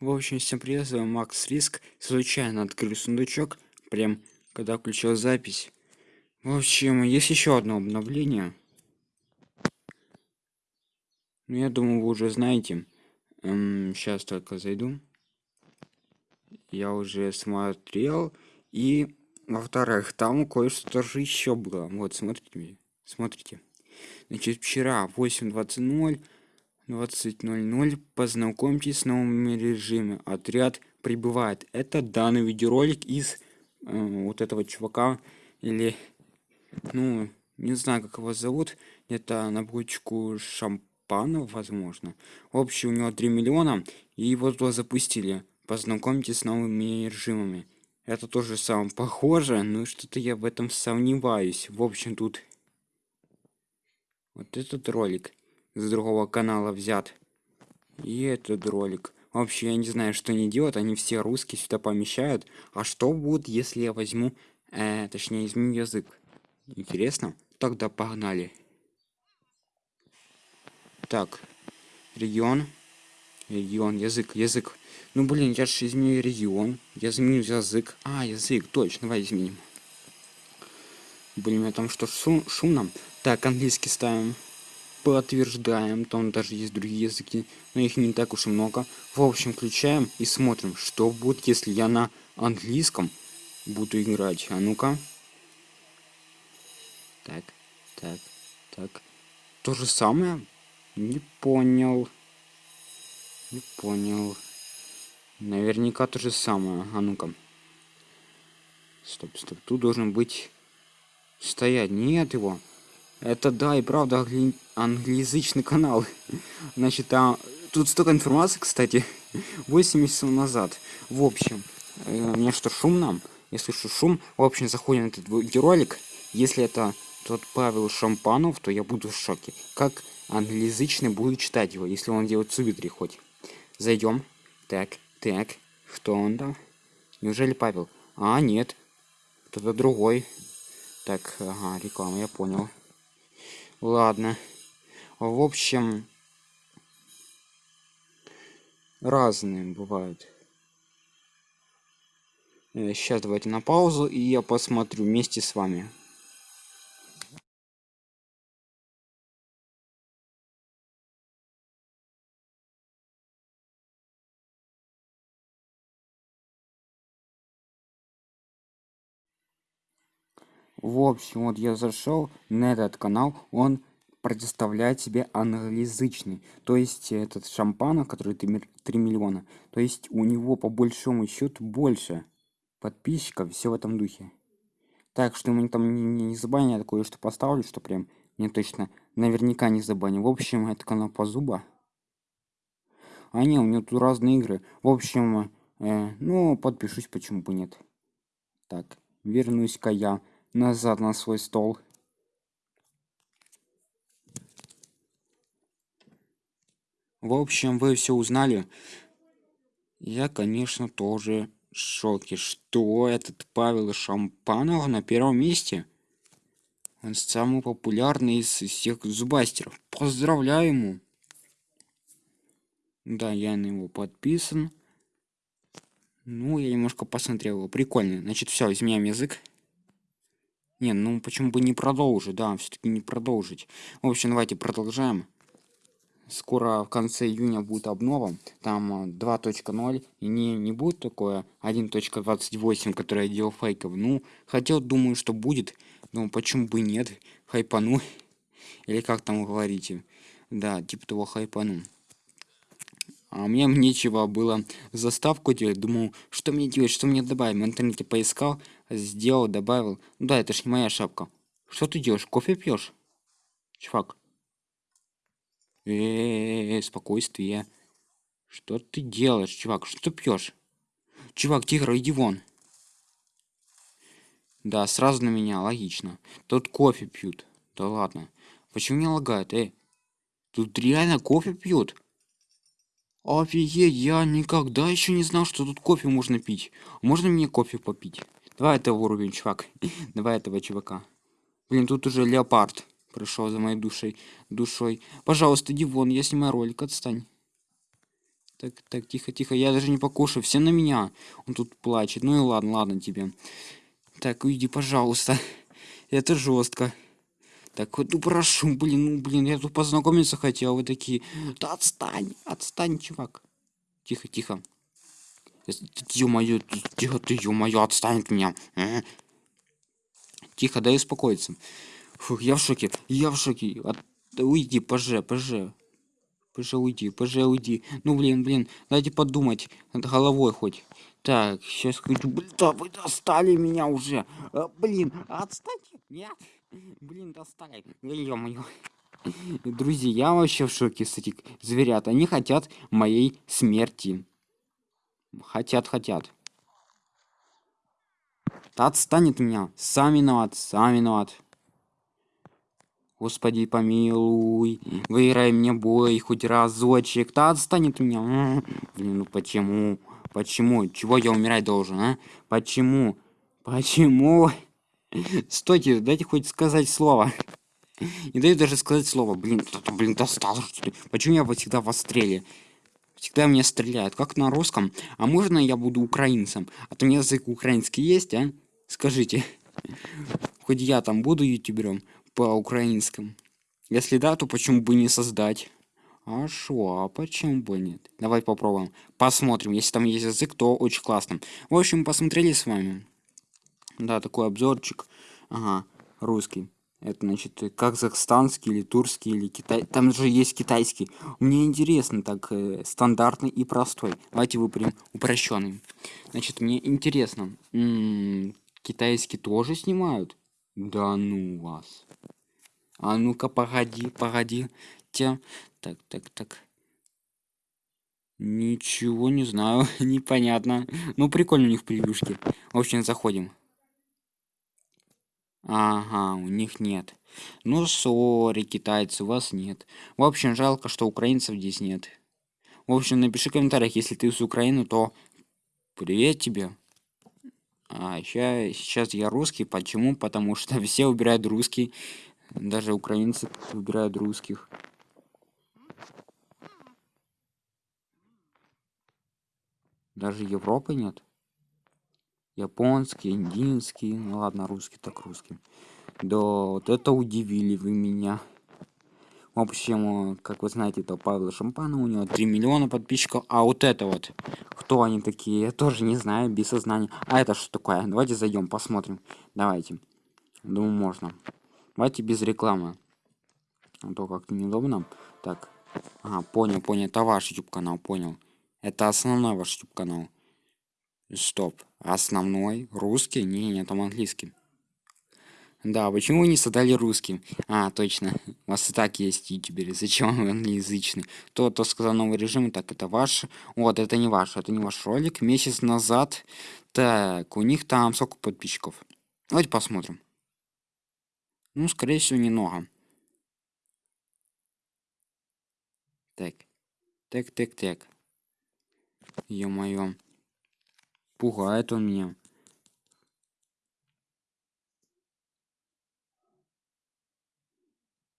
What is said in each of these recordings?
В общем, всем привет, с вами Макс Риск. Случайно открыл сундучок, прям когда включил запись. В общем, есть еще одно обновление. Ну, я думаю, вы уже знаете. Эм, сейчас только зайду. Я уже смотрел. И, во-вторых, там кое-что тоже еще было. Вот, смотрите. Смотрите. Значит, вчера 8.20 20.00 познакомьтесь с новыми режимами. Отряд прибывает. Это данный видеоролик из э, вот этого чувака или ну не знаю как его зовут. Это на бочку шампанов возможно. В общем у него 3 миллиона и его туда запустили. Познакомьтесь с новыми режимами. Это тоже самое похоже но что-то я в этом сомневаюсь. В общем тут вот этот ролик с другого канала взят. И этот ролик. Вообще я не знаю что они делают. Они все русские сюда помещают. А что будет если я возьму э, точнее изменю язык? Интересно. Тогда погнали. Так. Регион. Регион. Язык. Язык. Ну блин я же изменю регион. Я изменю язык. А язык. Точно давай изменим. Блин, там что шум, шумно так английский ставим подтверждаем там даже есть другие языки но их не так уж и много. В общем включаем и смотрим что будет если я на английском буду играть. А ну-ка. Так так так. То же самое. Не понял. Не понял. Наверняка то же самое. А ну-ка. Стоп стоп. Тут должен быть стоять. Нет его это да, и правда англи... англоязычный канал. Значит, там... Тут столько информации, кстати. 8 месяцев назад. В общем, э, мне что, шумно? Я слышу шум. В общем, заходим на этот видеоролик. Если это тот Павел Шампанов, то я буду в шоке. Как англоязычный буду читать его, если он делает субтитры хоть. Зайдем. Так, так. Кто он там? Неужели Павел? А, нет. Кто-то другой. Так, ага, реклама, я понял. Ладно. В общем, разные бывают. Сейчас э, давайте на паузу, и я посмотрю вместе с вами. В общем, вот я зашел на этот канал, он предоставляет себе англоязычный. То есть этот шампана, который 3 миллиона, то есть у него по большому счету больше подписчиков, все в этом духе. Так что мы там не, не забанят, я такое что поставлю, что прям не точно наверняка не забаню. В общем, это канал по зуба. А не, у него тут разные игры. В общем, э, ну, подпишусь, почему бы нет. Так, вернусь-ка я назад на свой стол. В общем, вы все узнали. Я, конечно, тоже в шоке. Что этот Павел Шампанов на первом месте? Он самый популярный из всех зубастеров. Поздравляю ему. Да, я на него подписан. Ну, я немножко посмотрел его. Прикольно. Значит, все, изменяем язык. Не, ну почему бы не продолжить, да, все-таки не продолжить. В общем, давайте продолжаем. Скоро в конце июня будет обнова, там 2.0, э, и не, не будет такое 1.28, которое я делал фейков. Ну, хотел, думаю, что будет, но почему бы нет, хайпану, или как там говорите, да, типа того хайпану. А мне нечего было заставку делать. Думал, что мне делать, что мне добавить. В интернете поискал, сделал, добавил. Ну да, это ж не моя шапка. Что ты делаешь? Кофе пьешь? Чувак. Э, -э, -э спокойствие. Что ты делаешь, чувак? Что ты пьешь? Чувак, тигр, иди вон. Да, сразу на меня, логично. Тут кофе пьют. Да ладно. Почему не лагает, эй? Тут реально кофе пьют. Офигеть, я никогда еще не знал, что тут кофе можно пить. Можно мне кофе попить? Давай этого уровень, чувак. Давай этого чувака. Блин, тут уже леопард пришел за моей душой. душой. Пожалуйста, иди вон, я снимаю ролик, отстань. Так, так, тихо, тихо, я даже не покушаю, все на меня. Он тут плачет. Ну и ладно, ладно тебе. Так, уйди, пожалуйста. Это жестко. Так вот, ну прошу, блин, ну блин, я тут познакомиться хотел, вы такие. Да отстань, отстань, чувак. Тихо, тихо. Ё-моё, тихо ты, ё-моё, отстань от меня. А? Тихо, дай успокоиться. Фух, я в шоке, я в шоке. От... Уйди, поже, поже. Поже, уйди, поже, уйди. Ну, блин, блин, дайте подумать над головой хоть. Так, сейчас хочу... Блин, да вы достали меня уже. А, блин, отстаньте. Нет. Блин, достали. Ё-моё. Друзья, вообще в шоке с этих зверят. Они хотят моей смерти. Хотят, хотят. Да отстанет меня. Сам виноват, сам виноват. Господи, помилуй, выиграй мне бой хоть разочек. Да отстанет меня. Блин, ну почему? Почему? Чего я умирать должен, а? Почему? Почему? Стойте, дайте хоть сказать слово. Не даю даже сказать слово. Блин, блин, достал. Почему я всегда в стреле? Всегда мне стреляют, как на русском. А можно я буду украинцем? А то у меня язык украинский есть, а? Скажите. Хоть я там буду ютубером по-украинскому. Если да, то почему бы не создать? А шо, а почему бы нет? Давай попробуем. Посмотрим. Если там есть язык, то очень классно. В общем, посмотрели с вами. Да, такой обзорчик. Ага, русский. Это значит казахстанский или турский или китай. Там же есть китайский. Мне интересно, так э, стандартный и простой. Давайте выберем упрощенный. Значит, мне интересно. М -м, китайский тоже снимают? Да ну вас. А ну-ка, погоди, погоди. Те. Так, так, так. Ничего не знаю, непонятно. Ну, прикольно у них превьюшки. В общем, заходим. Ага, у них нет. Ну, сори, китайцы, у вас нет. В общем, жалко, что украинцев здесь нет. В общем, напиши в комментариях, если ты с Украины, то привет тебе. А сейчас, сейчас я русский. Почему? Потому что все убирают русский. Даже украинцы убирают русских. Даже Европы нет. Японский, индийский. Ну ладно, русский так русский. Да, вот это удивили вы меня. В общем, как вы знаете, это Павел Шампанов, у него 3 миллиона подписчиков. А вот это вот, кто они такие, я тоже не знаю, без сознания. А это что такое? Давайте зайдем, посмотрим. Давайте. Думаю, можно. Давайте без рекламы. А то как-то неудобно. Так. Ага, понял, понял. Это ваш YouTube канал, понял. Это основной ваш YouTube канал. Стоп. Основной? Русский? Не, не, там английский. Да, почему вы не создали русским? А, точно. У вас и так есть ютуберы. Зачем вы англоязычный? То, то сказал новый режим. Так, это ваш. Вот, это не ваш. Это не ваш ролик. Месяц назад. Так, у них там сколько подписчиков? Давайте посмотрим. Ну, скорее всего, немного. Так. Так, так, так. Ё-моё. Пугает он меня.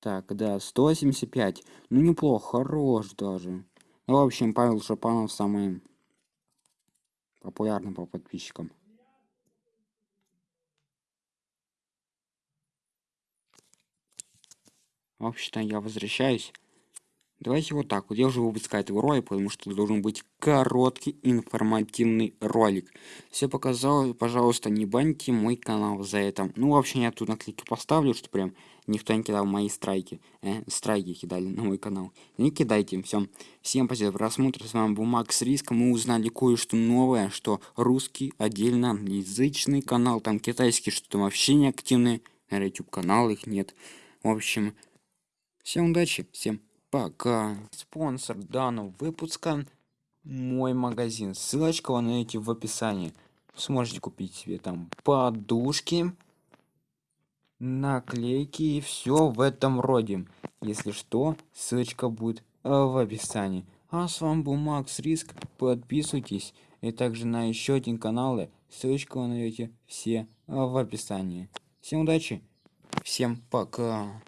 Так, да, 175. Ну, неплохо, хорош даже. Ну, в общем, Павел Шапанов самый популярный по подписчикам. В общем-то, я возвращаюсь. Давайте вот так вот. Я уже выпускаю этого ролика, потому что должен быть короткий информативный ролик. Все показал, пожалуйста, не баньте мой канал за это. Ну, вообще, я тут наклейки поставлю, что прям никто не кидал мои страйки. Э, страйки кидали на мой канал. Не кидайте, все. Всем спасибо за просмотр. С вами был Макс Риск. Мы узнали кое-что новое, что русский отдельно англоязычный канал, там китайский, что там вообще не активный. На YouTube канал их нет. В общем, всем удачи, всем пока. Спонсор данного выпуска мой магазин. Ссылочка вы найдете в описании. Сможете купить себе там подушки, наклейки и все в этом роде. Если что, ссылочка будет э, в описании. А с вами был Макс Риск. Подписывайтесь. И также на еще один канал. Ссылочку вы найдете все э, в описании. Всем удачи. Всем пока.